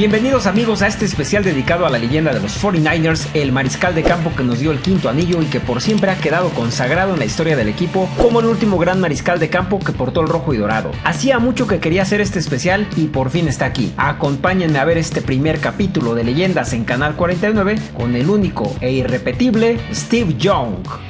Bienvenidos amigos a este especial dedicado a la leyenda de los 49ers, el mariscal de campo que nos dio el quinto anillo y que por siempre ha quedado consagrado en la historia del equipo como el último gran mariscal de campo que portó el rojo y dorado. Hacía mucho que quería hacer este especial y por fin está aquí. Acompáñenme a ver este primer capítulo de leyendas en Canal 49 con el único e irrepetible Steve Young.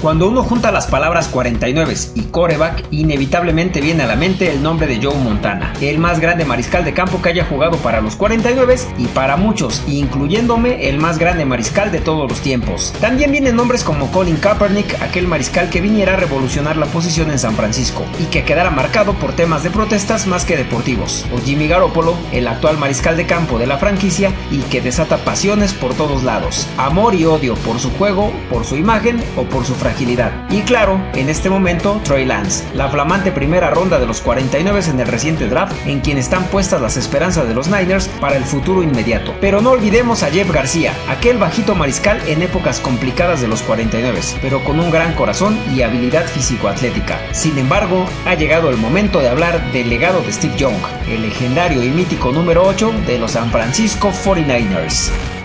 Cuando uno junta las palabras 49 y coreback, inevitablemente viene a la mente el nombre de Joe Montana, el más grande mariscal de campo que haya jugado para los 49 y para muchos, incluyéndome, el más grande mariscal de todos los tiempos. También vienen nombres como Colin Kaepernick, aquel mariscal que viniera a revolucionar la posición en San Francisco y que quedara marcado por temas de protestas más que deportivos, o Jimmy Garoppolo, el actual mariscal de campo de la franquicia y que desata pasiones por todos lados, amor y odio por su juego, por su imagen o por su fragilidad y claro, en este momento, Troy Lance, la flamante primera ronda de los 49 en el reciente draft, en quien están puestas las esperanzas de los Niners para el futuro inmediato. Pero no olvidemos a Jeff García, aquel bajito mariscal en épocas complicadas de los 49, pero con un gran corazón y habilidad físico-atlética. Sin embargo, ha llegado el momento de hablar del legado de Steve Young, el legendario y mítico número 8 de los San Francisco 49ers.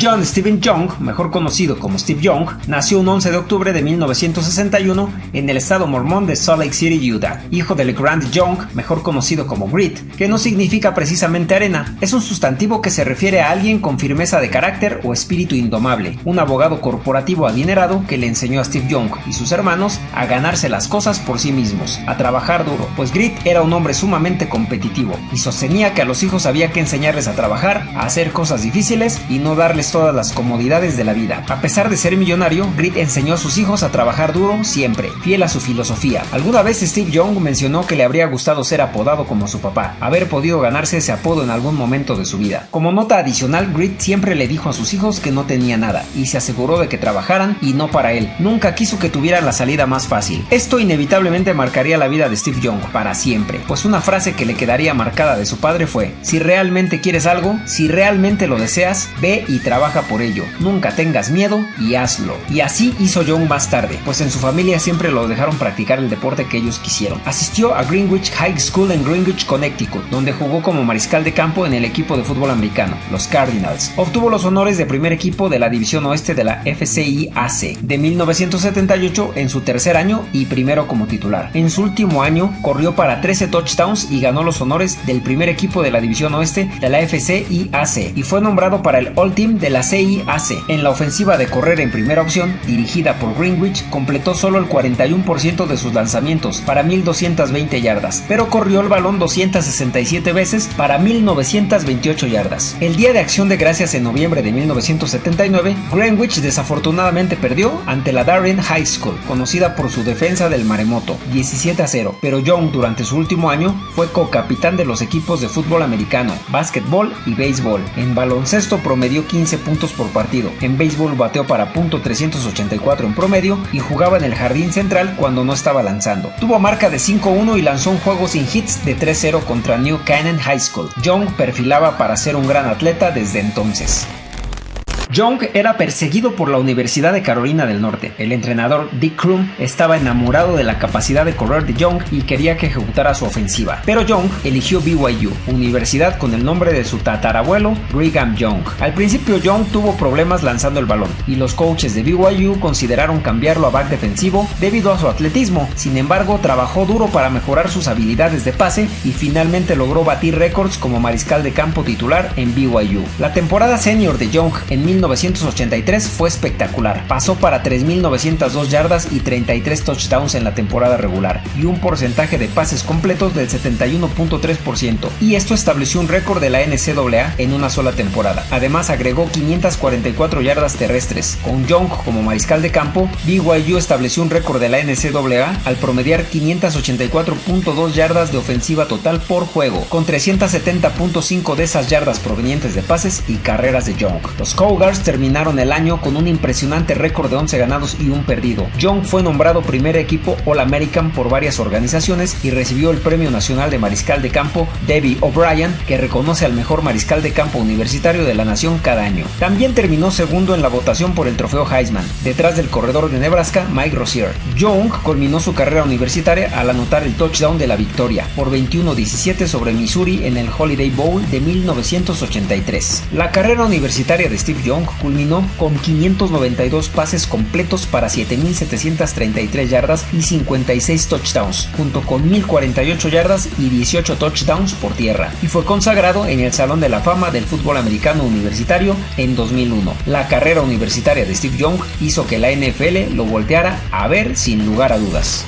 John Stephen Young, mejor conocido como Steve Young, nació un 11 de octubre de 1961 en el estado mormón de Salt Lake City, Utah, hijo del Grant Young, mejor conocido como Grit, que no significa precisamente arena, es un sustantivo que se refiere a alguien con firmeza de carácter o espíritu indomable, un abogado corporativo adinerado que le enseñó a Steve Young y sus hermanos a ganarse las cosas por sí mismos, a trabajar duro, pues Grit era un hombre sumamente competitivo y sostenía que a los hijos había que enseñarles a trabajar, a hacer cosas difíciles y no darles todas las comodidades de la vida. A pesar de ser millonario, Grit enseñó a sus hijos a trabajar duro siempre, fiel a su filosofía. Alguna vez Steve Young mencionó que le habría gustado ser apodado como su papá, haber podido ganarse ese apodo en algún momento de su vida. Como nota adicional, Grit siempre le dijo a sus hijos que no tenía nada y se aseguró de que trabajaran y no para él. Nunca quiso que tuvieran la salida más fácil. Esto inevitablemente marcaría la vida de Steve Young para siempre, pues una frase que le quedaría marcada de su padre fue, si realmente quieres algo, si realmente lo deseas, ve y trabaja trabaja por ello, nunca tengas miedo y hazlo. Y así hizo John más tarde, pues en su familia siempre lo dejaron practicar el deporte que ellos quisieron. Asistió a Greenwich High School en Greenwich, Connecticut, donde jugó como mariscal de campo en el equipo de fútbol americano, los Cardinals. Obtuvo los honores de primer equipo de la división oeste de la FCIAC de 1978 en su tercer año y primero como titular. En su último año corrió para 13 touchdowns y ganó los honores del primer equipo de la división oeste de la FCIAC y fue nombrado para el All Team de la CIAC. En la ofensiva de correr en primera opción, dirigida por Greenwich, completó solo el 41% de sus lanzamientos para 1220 yardas, pero corrió el balón 267 veces para 1928 yardas. El día de acción de gracias en noviembre de 1979, Greenwich desafortunadamente perdió ante la Darien High School, conocida por su defensa del maremoto, 17 a 0, pero Young durante su último año fue co-capitán de los equipos de fútbol americano, básquetbol y béisbol. En baloncesto promedió 15 puntos por partido. En béisbol bateó para punto .384 en promedio y jugaba en el jardín central cuando no estaba lanzando. Tuvo marca de 5-1 y lanzó un juego sin hits de 3-0 contra New Canaan High School. Young perfilaba para ser un gran atleta desde entonces. Young era perseguido por la Universidad de Carolina del Norte. El entrenador Dick Crum estaba enamorado de la capacidad de correr de Young y quería que ejecutara su ofensiva. Pero Young eligió BYU, universidad con el nombre de su tatarabuelo Brigham Young. Al principio Young tuvo problemas lanzando el balón y los coaches de BYU consideraron cambiarlo a back defensivo debido a su atletismo. Sin embargo, trabajó duro para mejorar sus habilidades de pase y finalmente logró batir récords como mariscal de campo titular en BYU. La temporada senior de Young en 1983 fue espectacular. Pasó para 3.902 yardas y 33 touchdowns en la temporada regular y un porcentaje de pases completos del 71.3% y esto estableció un récord de la NCAA en una sola temporada. Además agregó 544 yardas terrestres. Con Young como mariscal de campo, BYU estableció un récord de la NCAA al promediar 584.2 yardas de ofensiva total por juego, con 370.5 de esas yardas provenientes de pases y carreras de Young. Los Cougars Terminaron el año con un impresionante récord de 11 ganados y un perdido. Young fue nombrado primer equipo All-American por varias organizaciones y recibió el Premio Nacional de Mariscal de Campo Debbie O'Brien, que reconoce al mejor mariscal de campo universitario de la nación cada año. También terminó segundo en la votación por el trofeo Heisman, detrás del corredor de Nebraska Mike Rozier. Young culminó su carrera universitaria al anotar el touchdown de la victoria por 21-17 sobre Missouri en el Holiday Bowl de 1983. La carrera universitaria de Steve Young culminó con 592 pases completos para 7.733 yardas y 56 touchdowns, junto con 1.048 yardas y 18 touchdowns por tierra, y fue consagrado en el Salón de la Fama del Fútbol Americano Universitario en 2001. La carrera universitaria de Steve Young hizo que la NFL lo volteara a ver sin lugar a dudas.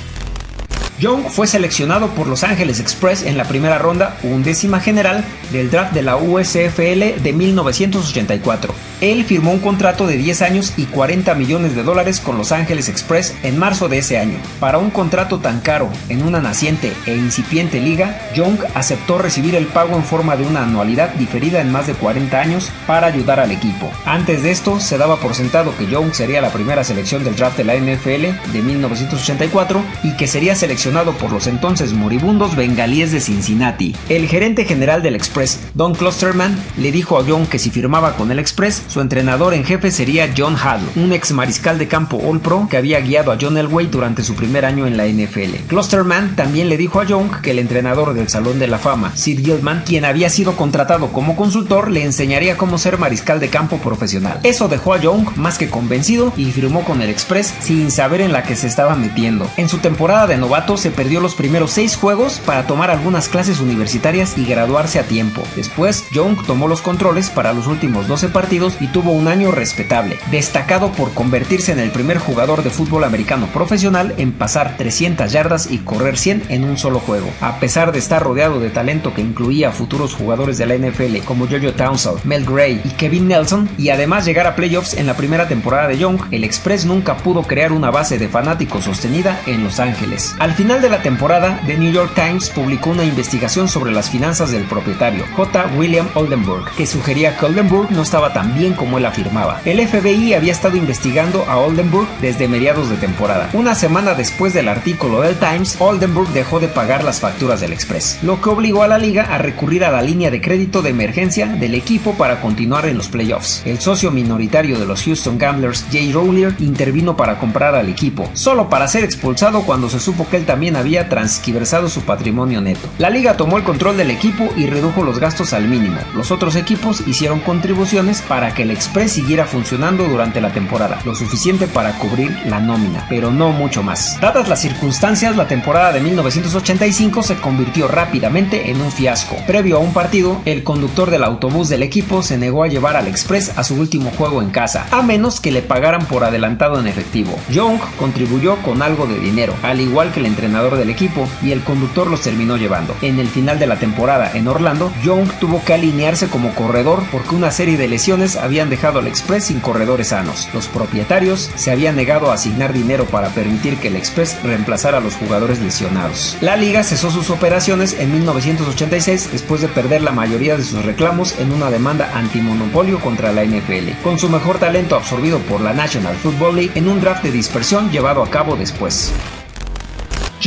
Young fue seleccionado por Los Angeles Express en la primera ronda undécima general del draft de la USFL de 1984. Él firmó un contrato de 10 años y 40 millones de dólares con Los Angeles Express en marzo de ese año. Para un contrato tan caro en una naciente e incipiente liga, Young aceptó recibir el pago en forma de una anualidad diferida en más de 40 años para ayudar al equipo. Antes de esto, se daba por sentado que Young sería la primera selección del draft de la NFL de 1984 y que sería seleccionado por los entonces moribundos bengalíes de Cincinnati. El gerente general del Express, Don Klosterman, le dijo a Young que si firmaba con el Express, su entrenador en jefe sería John Hall, un ex mariscal de campo All Pro que había guiado a John Elway durante su primer año en la NFL. Clusterman también le dijo a Young que el entrenador del Salón de la Fama, Sid Gilman, quien había sido contratado como consultor, le enseñaría cómo ser mariscal de campo profesional. Eso dejó a Young más que convencido y firmó con el Express sin saber en la que se estaba metiendo. En su temporada de novato se perdió los primeros seis juegos para tomar algunas clases universitarias y graduarse a tiempo. Después, Young tomó los controles para los últimos 12 partidos y tuvo un año respetable, destacado por convertirse en el primer jugador de fútbol americano profesional en pasar 300 yardas y correr 100 en un solo juego. A pesar de estar rodeado de talento que incluía a futuros jugadores de la NFL como Jojo Townsend, Mel Gray y Kevin Nelson, y además llegar a playoffs en la primera temporada de Young, el Express nunca pudo crear una base de fanáticos sostenida en Los Ángeles. Al final de la temporada, The New York Times publicó una investigación sobre las finanzas del propietario, J. William Oldenburg, que sugería que Oldenburg no estaba tan bien como él afirmaba. El FBI había estado investigando a Oldenburg desde mediados de temporada. Una semana después del artículo del Times, Oldenburg dejó de pagar las facturas del Express, lo que obligó a la liga a recurrir a la línea de crédito de emergencia del equipo para continuar en los playoffs. El socio minoritario de los Houston Gamblers, Jay Rowler, intervino para comprar al equipo, solo para ser expulsado cuando se supo que él había transquiversado su patrimonio neto. La liga tomó el control del equipo y redujo los gastos al mínimo. Los otros equipos hicieron contribuciones para que el Express siguiera funcionando durante la temporada, lo suficiente para cubrir la nómina, pero no mucho más. Dadas las circunstancias, la temporada de 1985 se convirtió rápidamente en un fiasco. Previo a un partido, el conductor del autobús del equipo se negó a llevar al Express a su último juego en casa, a menos que le pagaran por adelantado en efectivo. Young contribuyó con algo de dinero, al igual que el entrenador del equipo, y el conductor los terminó llevando. En el final de la temporada en Orlando, Young tuvo que alinearse como corredor porque una serie de lesiones habían dejado al Express sin corredores sanos. Los propietarios se habían negado a asignar dinero para permitir que el Express reemplazara a los jugadores lesionados. La liga cesó sus operaciones en 1986 después de perder la mayoría de sus reclamos en una demanda antimonopolio contra la NFL, con su mejor talento absorbido por la National Football League en un draft de dispersión llevado a cabo después.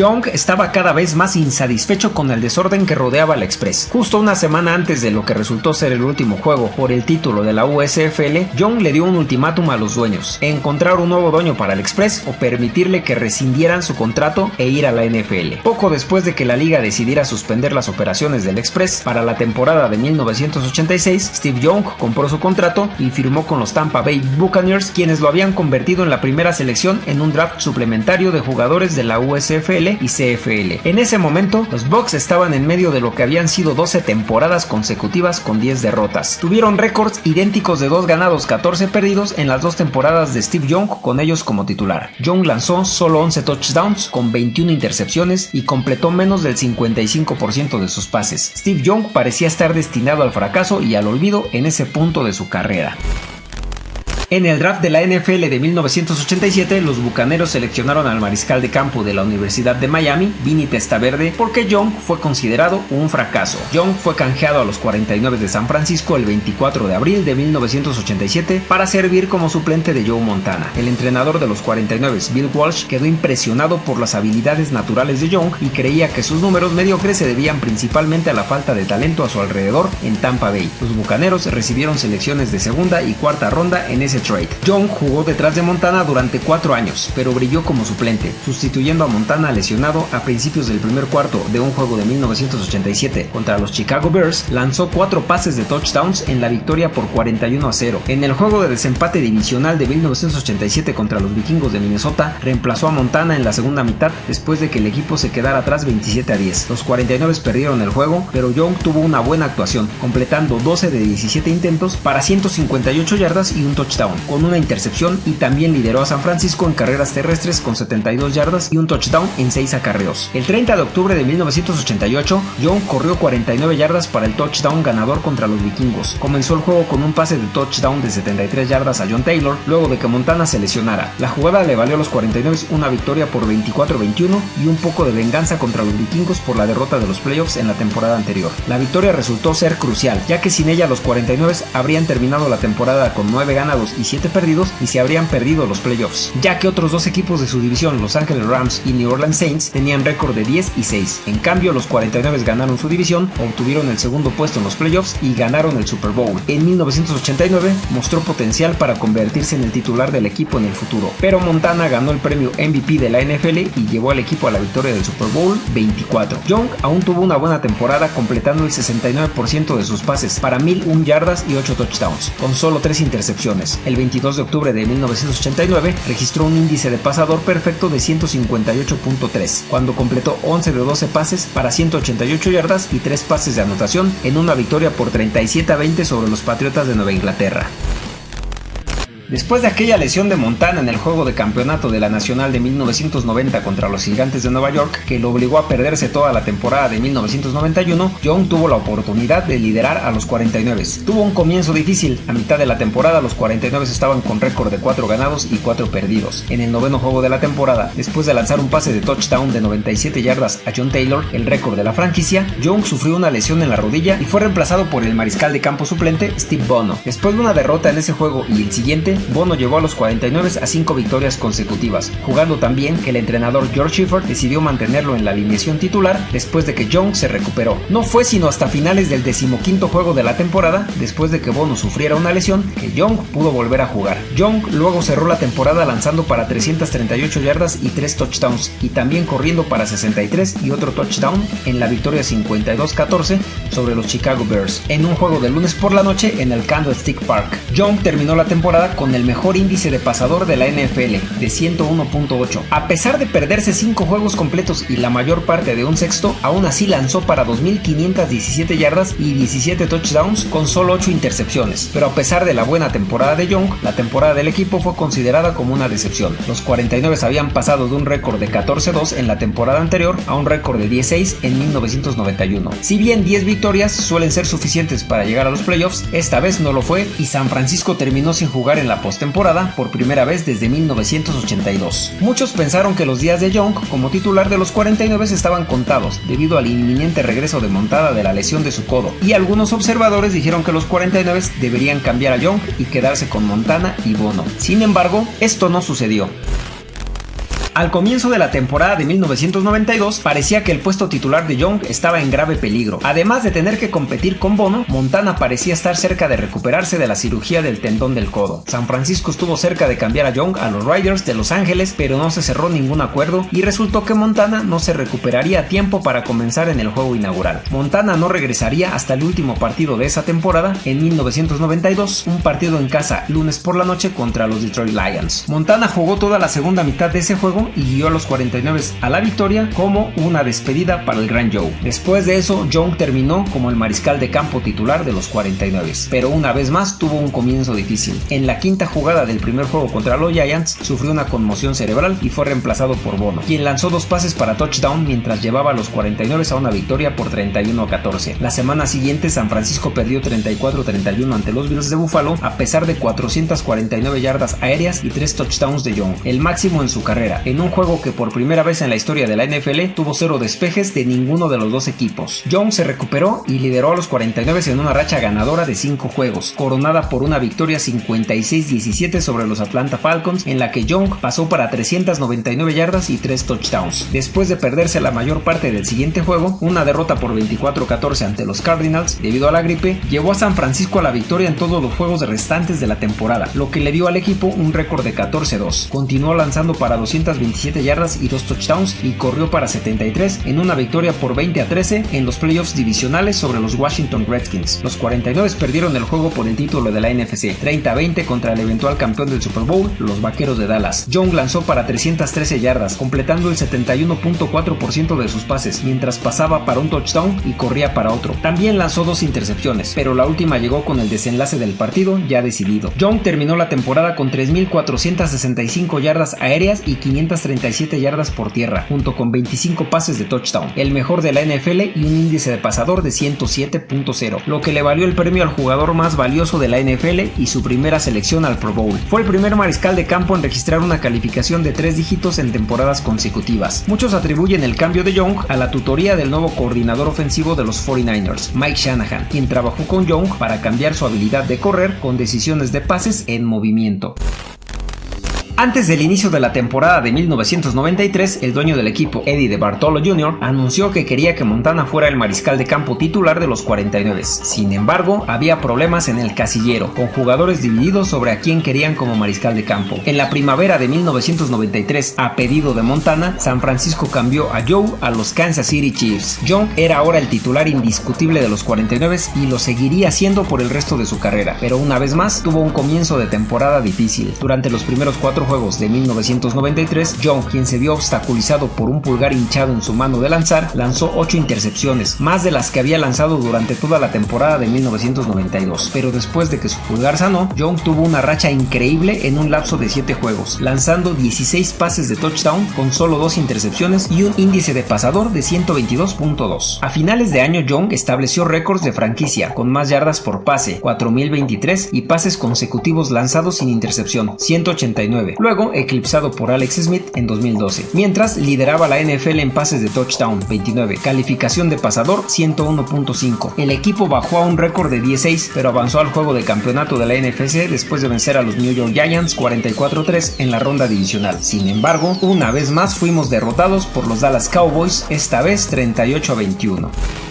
Young estaba cada vez más insatisfecho con el desorden que rodeaba al Express. Justo una semana antes de lo que resultó ser el último juego por el título de la USFL, Young le dio un ultimátum a los dueños, encontrar un nuevo dueño para el Express o permitirle que rescindieran su contrato e ir a la NFL. Poco después de que la liga decidiera suspender las operaciones del Express para la temporada de 1986, Steve Young compró su contrato y firmó con los Tampa Bay Buccaneers, quienes lo habían convertido en la primera selección en un draft suplementario de jugadores de la USFL y CFL. En ese momento, los Bucks estaban en medio de lo que habían sido 12 temporadas consecutivas con 10 derrotas. Tuvieron récords idénticos de 2 ganados, 14 perdidos en las dos temporadas de Steve Young con ellos como titular. Young lanzó solo 11 touchdowns con 21 intercepciones y completó menos del 55% de sus pases. Steve Young parecía estar destinado al fracaso y al olvido en ese punto de su carrera. En el draft de la NFL de 1987, los Bucaneros seleccionaron al mariscal de campo de la Universidad de Miami, Vinny Testaverde, porque Young fue considerado un fracaso. Young fue canjeado a los 49 de San Francisco el 24 de abril de 1987 para servir como suplente de Joe Montana. El entrenador de los 49, Bill Walsh, quedó impresionado por las habilidades naturales de Young y creía que sus números mediocres se debían principalmente a la falta de talento a su alrededor en Tampa Bay. Los Bucaneros recibieron selecciones de segunda y cuarta ronda en ese trade. Young jugó detrás de Montana durante cuatro años, pero brilló como suplente, sustituyendo a Montana lesionado a principios del primer cuarto de un juego de 1987 contra los Chicago Bears, lanzó cuatro pases de touchdowns en la victoria por 41 a 0. En el juego de desempate divisional de 1987 contra los Vikingos de Minnesota, reemplazó a Montana en la segunda mitad después de que el equipo se quedara atrás 27 a 10. Los 49 perdieron el juego, pero Young tuvo una buena actuación, completando 12 de 17 intentos para 158 yardas y un touchdown, con una intercepción y también lideró a San Francisco en carreras terrestres con 72 yardas y un touchdown en 6 acarreos. El 30 de octubre de 1988, Young corrió 49 yardas para el touchdown ganador contra los vikingos. Comenzó el juego con un pase de touchdown de 73 yardas a John Taylor luego de que Montana se lesionara. La jugada le valió a los 49 una victoria por 24-21 y un poco de venganza contra los vikingos por la derrota de los playoffs en la temporada anterior. La victoria resultó ser crucial, ya que sin ella los 49 habrían terminado la temporada con 9 ganados y 7 perdidos y se habrían perdido los playoffs, ya que otros dos equipos de su división, Los Angeles Rams y New Orleans Saints, tenían récord de 10 y 6. En cambio, los 49 ganaron su división, obtuvieron el segundo puesto en los playoffs y ganaron el Super Bowl. En 1989 mostró potencial para convertirse en el titular del equipo en el futuro, pero Montana ganó el premio MVP de la NFL y llevó al equipo a la victoria del Super Bowl 24. Young aún tuvo una buena temporada completando el 69% de sus pases para 1001 yardas y 8 touchdowns, con solo 3 intercepciones. El 22 de octubre de 1989 registró un índice de pasador perfecto de 158.3, cuando completó 11 de 12 pases para 188 yardas y 3 pases de anotación en una victoria por 37 a 20 sobre los Patriotas de Nueva Inglaterra. Después de aquella lesión de Montana en el juego de campeonato de la Nacional de 1990 contra los Gigantes de Nueva York, que lo obligó a perderse toda la temporada de 1991, Young tuvo la oportunidad de liderar a los 49. Tuvo un comienzo difícil, a mitad de la temporada los 49 estaban con récord de 4 ganados y 4 perdidos. En el noveno juego de la temporada, después de lanzar un pase de touchdown de 97 yardas a John Taylor, el récord de la franquicia, Young sufrió una lesión en la rodilla y fue reemplazado por el mariscal de campo suplente Steve Bono. Después de una derrota en ese juego y el siguiente, Bono llevó a los 49 a 5 victorias consecutivas, jugando también que el entrenador George Schiffer decidió mantenerlo en la alineación titular después de que Young se recuperó. No fue sino hasta finales del decimoquinto juego de la temporada, después de que Bono sufriera una lesión, que Young pudo volver a jugar. Young luego cerró la temporada lanzando para 338 yardas y 3 touchdowns, y también corriendo para 63 y otro touchdown en la victoria 52-14 sobre los Chicago Bears, en un juego de lunes por la noche en el Candlestick Park. Young terminó la temporada con el mejor índice de pasador de la NFL, de 101.8. A pesar de perderse 5 juegos completos y la mayor parte de un sexto, aún así lanzó para 2.517 yardas y 17 touchdowns con solo 8 intercepciones. Pero a pesar de la buena temporada de Young, la temporada del equipo fue considerada como una decepción. Los 49 habían pasado de un récord de 14-2 en la temporada anterior a un récord de 16 en 1991. Si bien 10 victorias suelen ser suficientes para llegar a los playoffs, esta vez no lo fue y San Francisco terminó sin jugar en la postemporada por primera vez desde 1982. Muchos pensaron que los días de Young como titular de los 49 estaban contados debido al inminente regreso de montada de la lesión de su codo, y algunos observadores dijeron que los 49 deberían cambiar a Young y quedarse con Montana y Bono. Sin embargo, esto no sucedió. Al comienzo de la temporada de 1992 parecía que el puesto titular de Young estaba en grave peligro. Además de tener que competir con Bono, Montana parecía estar cerca de recuperarse de la cirugía del tendón del codo. San Francisco estuvo cerca de cambiar a Young a los Riders de Los Ángeles, pero no se cerró ningún acuerdo y resultó que Montana no se recuperaría a tiempo para comenzar en el juego inaugural. Montana no regresaría hasta el último partido de esa temporada en 1992, un partido en casa lunes por la noche contra los Detroit Lions. Montana jugó toda la segunda mitad de ese juego y guió a los 49 a la victoria como una despedida para el Gran Joe. Después de eso, Young terminó como el mariscal de campo titular de los 49, pero una vez más tuvo un comienzo difícil. En la quinta jugada del primer juego contra los Giants, sufrió una conmoción cerebral y fue reemplazado por Bono, quien lanzó dos pases para touchdown mientras llevaba a los 49 a una victoria por 31 a 14. La semana siguiente, San Francisco perdió 34-31 ante los Bills de Buffalo a pesar de 449 yardas aéreas y 3 touchdowns de Young, el máximo en su carrera, en un juego que por primera vez en la historia de la NFL tuvo cero despejes de ninguno de los dos equipos. Young se recuperó y lideró a los 49 en una racha ganadora de 5 juegos, coronada por una victoria 56-17 sobre los Atlanta Falcons en la que Young pasó para 399 yardas y 3 touchdowns. Después de perderse la mayor parte del siguiente juego, una derrota por 24-14 ante los Cardinals debido a la gripe, llevó a San Francisco a la victoria en todos los juegos restantes de la temporada, lo que le dio al equipo un récord de 14-2. Continuó lanzando para 227 yardas y 2 touchdowns y corrió para 73 en una victoria por 20 a 13 en los playoffs divisionales sobre los Washington Redskins. Los 49 perdieron el juego por el título de la NFC 30 20 contra el eventual campeón del Super Bowl, los Vaqueros de Dallas. Young lanzó para 313 yardas, completando el 71.4% de sus pases, mientras pasaba para un touchdown y corría para otro. También lanzó dos intercepciones, pero la última llegó con el desenlace del partido ya decidido. Young terminó la temporada con 3.465 yardas aéreas y 537 yardas por tierra, junto con 25 pases de touchdown, el mejor de la NFL y un índice de pasador de 107.0, lo que le valió el premio al jugador más valioso de la NFL y su primera selección al Pro Bowl. Fue el primer mariscal de campo en registrar una calificación de tres dígitos en temporadas consecutivas. Muchos atribuyen el cambio de Young a la tutoría del nuevo coordinador ofensivo de los 49ers, Mike Shanahan, quien trabajó con Young para cambiar su habilidad de correr con decisiones de pases en movimiento. Antes del inicio de la temporada de 1993, el dueño del equipo, Eddie de Bartolo Jr., anunció que quería que Montana fuera el mariscal de campo titular de los 49. Sin embargo, había problemas en el casillero, con jugadores divididos sobre a quién querían como mariscal de campo. En la primavera de 1993, a pedido de Montana, San Francisco cambió a Joe a los Kansas City Chiefs. Young era ahora el titular indiscutible de los 49 y lo seguiría siendo por el resto de su carrera, pero una vez más tuvo un comienzo de temporada difícil. Durante los primeros cuatro juegos de 1993, Young, quien se vio obstaculizado por un pulgar hinchado en su mano de lanzar, lanzó 8 intercepciones, más de las que había lanzado durante toda la temporada de 1992. Pero después de que su pulgar sanó, Young tuvo una racha increíble en un lapso de 7 juegos, lanzando 16 pases de touchdown con solo 2 intercepciones y un índice de pasador de 122.2. A finales de año, Young estableció récords de franquicia con más yardas por pase, 4023 y pases consecutivos lanzados sin intercepción, 189 luego eclipsado por Alex Smith en 2012, mientras lideraba la NFL en pases de touchdown 29, calificación de pasador 101.5. El equipo bajó a un récord de 16, pero avanzó al juego de campeonato de la NFC después de vencer a los New York Giants 44-3 en la ronda divisional. Sin embargo, una vez más fuimos derrotados por los Dallas Cowboys, esta vez 38 21.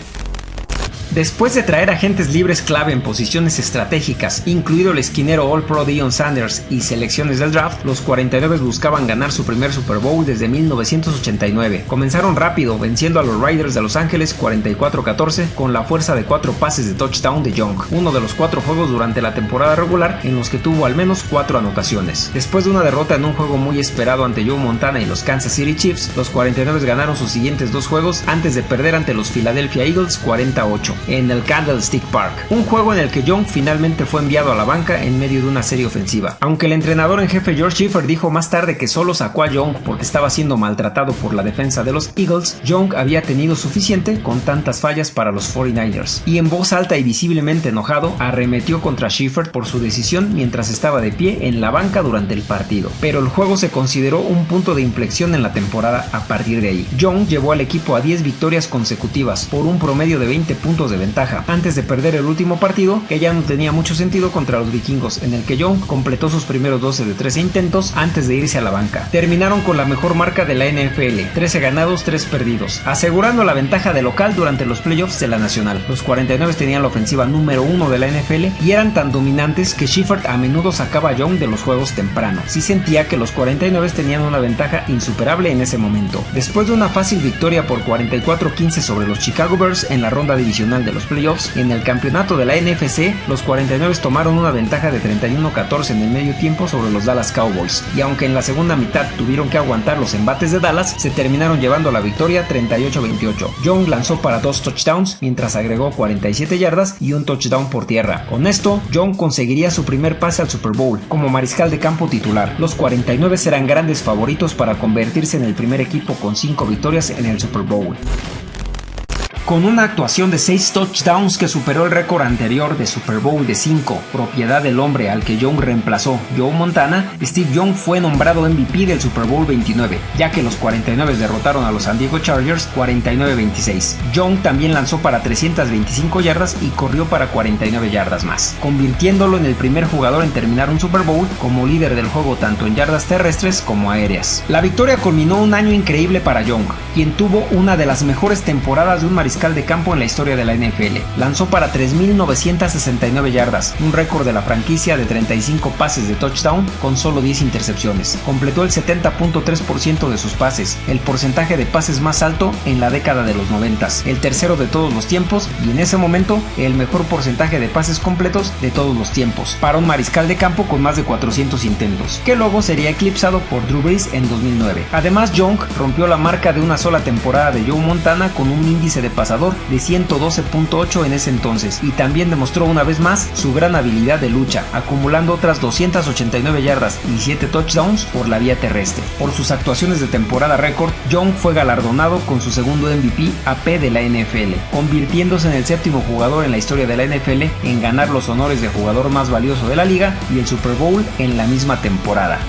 Después de traer agentes libres clave en posiciones estratégicas, incluido el esquinero All Pro Dion Sanders y selecciones del draft, los 49 buscaban ganar su primer Super Bowl desde 1989. Comenzaron rápido, venciendo a los Riders de Los Ángeles 44-14 con la fuerza de cuatro pases de touchdown de Young, uno de los cuatro juegos durante la temporada regular en los que tuvo al menos cuatro anotaciones. Después de una derrota en un juego muy esperado ante Joe Montana y los Kansas City Chiefs, los 49 ganaron sus siguientes dos juegos antes de perder ante los Philadelphia Eagles 48 en el Candlestick Park, un juego en el que Young finalmente fue enviado a la banca en medio de una serie ofensiva. Aunque el entrenador en jefe George Schiffer dijo más tarde que solo sacó a Young porque estaba siendo maltratado por la defensa de los Eagles, Young había tenido suficiente con tantas fallas para los 49ers y en voz alta y visiblemente enojado arremetió contra Schiffer por su decisión mientras estaba de pie en la banca durante el partido. Pero el juego se consideró un punto de inflexión en la temporada a partir de ahí. Young llevó al equipo a 10 victorias consecutivas por un promedio de 20 puntos de ventaja antes de perder el último partido que ya no tenía mucho sentido contra los vikingos en el que Young completó sus primeros 12 de 13 intentos antes de irse a la banca. Terminaron con la mejor marca de la NFL, 13 ganados, 3 perdidos, asegurando la ventaja de local durante los playoffs de la nacional. Los 49 tenían la ofensiva número 1 de la NFL y eran tan dominantes que Shepard a menudo sacaba a Young de los juegos temprano. Sí sentía que los 49 tenían una ventaja insuperable en ese momento. Después de una fácil victoria por 44-15 sobre los Chicago Bears en la ronda divisional de los playoffs, en el campeonato de la NFC, los 49 tomaron una ventaja de 31-14 en el medio tiempo sobre los Dallas Cowboys, y aunque en la segunda mitad tuvieron que aguantar los embates de Dallas, se terminaron llevando la victoria 38-28. Young lanzó para dos touchdowns, mientras agregó 47 yardas y un touchdown por tierra. Con esto, Young conseguiría su primer pase al Super Bowl como mariscal de campo titular. Los 49 serán grandes favoritos para convertirse en el primer equipo con 5 victorias en el Super Bowl. Con una actuación de 6 touchdowns que superó el récord anterior de Super Bowl de 5, propiedad del hombre al que Young reemplazó, Joe Montana, Steve Young fue nombrado MVP del Super Bowl 29, ya que los 49 derrotaron a los San Diego Chargers 49-26. Young también lanzó para 325 yardas y corrió para 49 yardas más, convirtiéndolo en el primer jugador en terminar un Super Bowl como líder del juego tanto en yardas terrestres como aéreas. La victoria culminó un año increíble para Young, quien tuvo una de las mejores temporadas de un mariscal de campo en la historia de la NFL. Lanzó para 3.969 yardas, un récord de la franquicia de 35 pases de touchdown con solo 10 intercepciones. Completó el 70.3% de sus pases, el porcentaje de pases más alto en la década de los 90, el tercero de todos los tiempos y en ese momento el mejor porcentaje de pases completos de todos los tiempos, para un mariscal de campo con más de 400 intentos, que luego sería eclipsado por Drew Brees en 2009. Además, Young rompió la marca de una sola temporada de Joe Montana con un índice de pases de 112.8 en ese entonces y también demostró una vez más su gran habilidad de lucha, acumulando otras 289 yardas y 7 touchdowns por la vía terrestre. Por sus actuaciones de temporada récord, Young fue galardonado con su segundo MVP AP de la NFL, convirtiéndose en el séptimo jugador en la historia de la NFL en ganar los honores de jugador más valioso de la liga y el Super Bowl en la misma temporada.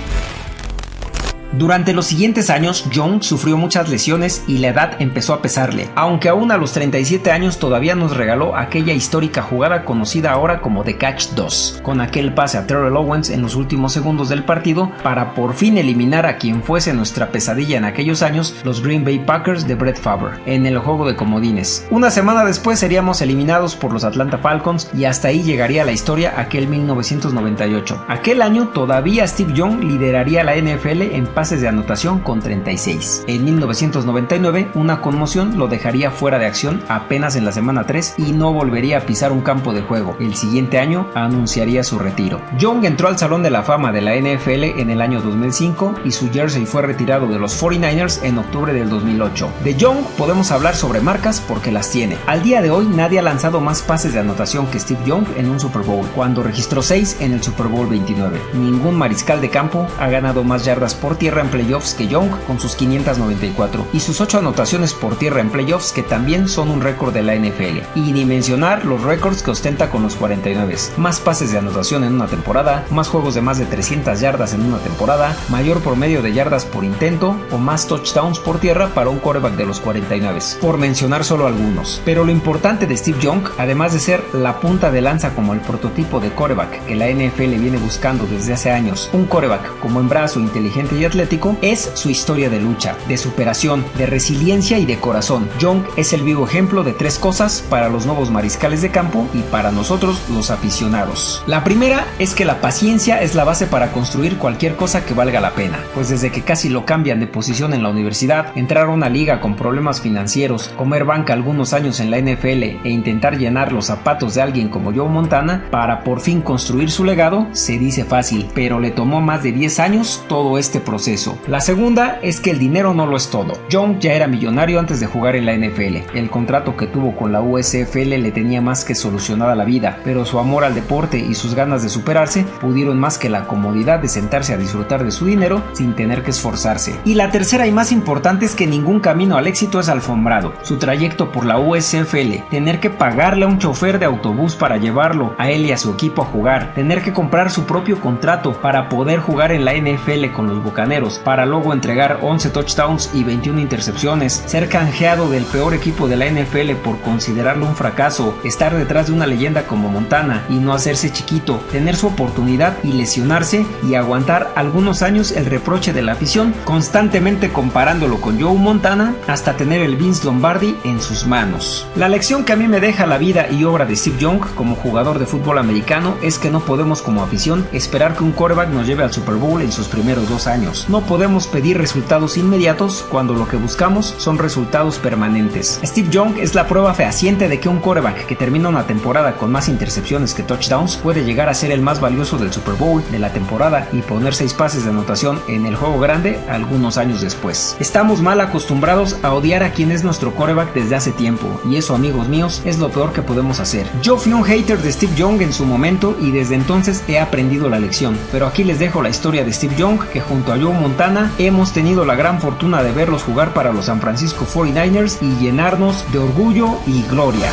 Durante los siguientes años, Young sufrió muchas lesiones y la edad empezó a pesarle, aunque aún a los 37 años todavía nos regaló aquella histórica jugada conocida ahora como The Catch 2, con aquel pase a Terrell Owens en los últimos segundos del partido para por fin eliminar a quien fuese nuestra pesadilla en aquellos años, los Green Bay Packers de Brett Favre, en el juego de comodines. Una semana después seríamos eliminados por los Atlanta Falcons y hasta ahí llegaría la historia aquel 1998. Aquel año todavía Steve Young lideraría la NFL en pases de anotación con 36. En 1999, una conmoción lo dejaría fuera de acción apenas en la semana 3 y no volvería a pisar un campo de juego. El siguiente año anunciaría su retiro. Young entró al Salón de la Fama de la NFL en el año 2005 y su jersey fue retirado de los 49ers en octubre del 2008. De Young podemos hablar sobre marcas porque las tiene. Al día de hoy nadie ha lanzado más pases de anotación que Steve Young en un Super Bowl, cuando registró 6 en el Super Bowl 29. Ningún mariscal de campo ha ganado más yardas por tierra en playoffs que Young con sus 594 y sus 8 anotaciones por tierra en playoffs que también son un récord de la NFL. Y ni mencionar los récords que ostenta con los 49. Más pases de anotación en una temporada, más juegos de más de 300 yardas en una temporada, mayor promedio de yardas por intento o más touchdowns por tierra para un quarterback de los 49, por mencionar solo algunos. Pero lo importante de Steve Young, además de ser la punta de lanza como el prototipo de quarterback que la NFL viene buscando desde hace años, un quarterback como en brazo inteligente y atlético, es su historia de lucha, de superación, de resiliencia y de corazón. Young es el vivo ejemplo de tres cosas para los nuevos mariscales de campo y para nosotros los aficionados. La primera es que la paciencia es la base para construir cualquier cosa que valga la pena, pues desde que casi lo cambian de posición en la universidad, entrar a una liga con problemas financieros, comer banca algunos años en la NFL e intentar llenar los zapatos de alguien como Joe Montana para por fin construir su legado, se dice fácil, pero le tomó más de 10 años todo este proceso. La segunda es que el dinero no lo es todo. Young ya era millonario antes de jugar en la NFL. El contrato que tuvo con la USFL le tenía más que solucionada la vida, pero su amor al deporte y sus ganas de superarse pudieron más que la comodidad de sentarse a disfrutar de su dinero sin tener que esforzarse. Y la tercera y más importante es que ningún camino al éxito es alfombrado. Su trayecto por la USFL, tener que pagarle a un chofer de autobús para llevarlo a él y a su equipo a jugar, tener que comprar su propio contrato para poder jugar en la NFL con los Bucaneros, para luego entregar 11 touchdowns y 21 intercepciones, ser canjeado del peor equipo de la NFL por considerarlo un fracaso, estar detrás de una leyenda como Montana y no hacerse chiquito, tener su oportunidad y lesionarse y aguantar algunos años el reproche de la afición, constantemente comparándolo con Joe Montana hasta tener el Vince Lombardi en sus manos. La lección que a mí me deja la vida y obra de Steve Young como jugador de fútbol americano es que no podemos como afición esperar que un quarterback nos lleve al Super Bowl en sus primeros dos años no podemos pedir resultados inmediatos cuando lo que buscamos son resultados permanentes. Steve Young es la prueba fehaciente de que un quarterback que termina una temporada con más intercepciones que touchdowns puede llegar a ser el más valioso del Super Bowl de la temporada y poner seis pases de anotación en el juego grande algunos años después. Estamos mal acostumbrados a odiar a quien es nuestro quarterback desde hace tiempo y eso amigos míos es lo peor que podemos hacer. Yo fui un hater de Steve Young en su momento y desde entonces he aprendido la lección, pero aquí les dejo la historia de Steve Young que junto a Joe Montana hemos tenido la gran fortuna de verlos jugar para los San Francisco 49ers y llenarnos de orgullo y gloria.